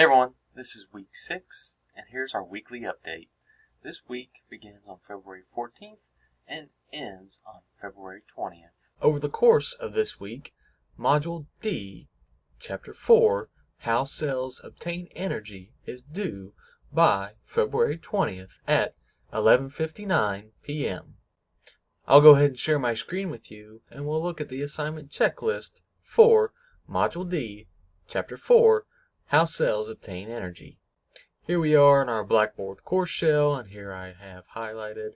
Hey everyone, this is week 6, and here's our weekly update. This week begins on February 14th and ends on February 20th. Over the course of this week, Module D, Chapter 4, How Cells Obtain Energy is due by February 20th at 11.59 p.m. I'll go ahead and share my screen with you, and we'll look at the assignment checklist for Module D, Chapter 4, how cells obtain energy. Here we are in our Blackboard course shell, and here I have highlighted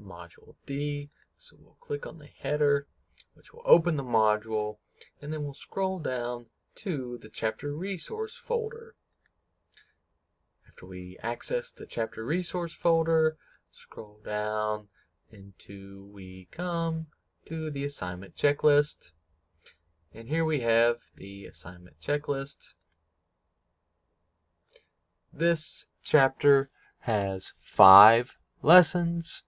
Module D. So we'll click on the header, which will open the module, and then we'll scroll down to the chapter resource folder. After we access the chapter resource folder, scroll down until we come to the assignment checklist. And here we have the assignment checklist. This chapter has five lessons.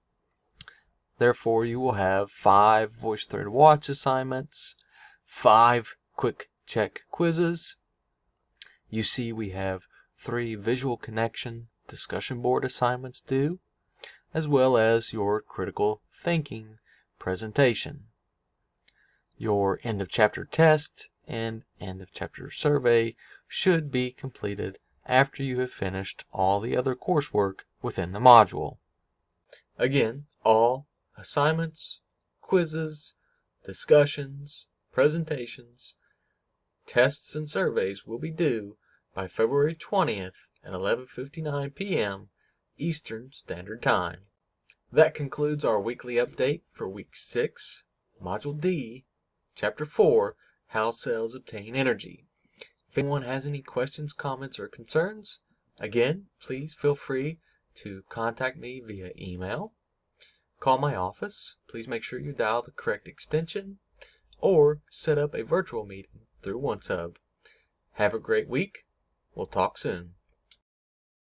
Therefore, you will have five VoiceThread Watch assignments, five quick check quizzes. You see we have three visual connection discussion board assignments due, as well as your critical thinking presentation. Your end of chapter test and end of chapter survey should be completed after you have finished all the other coursework within the module. Again, all assignments, quizzes, discussions, presentations, tests, and surveys will be due by February 20th at 11:59 p.m. Eastern Standard Time. That concludes our weekly update for week 6, Module D, Chapter 4, How Cells Obtain Energy. If anyone has any questions, comments, or concerns, again, please feel free to contact me via email, call my office, please make sure you dial the correct extension, or set up a virtual meeting through OneSub. Have a great week. We'll talk soon.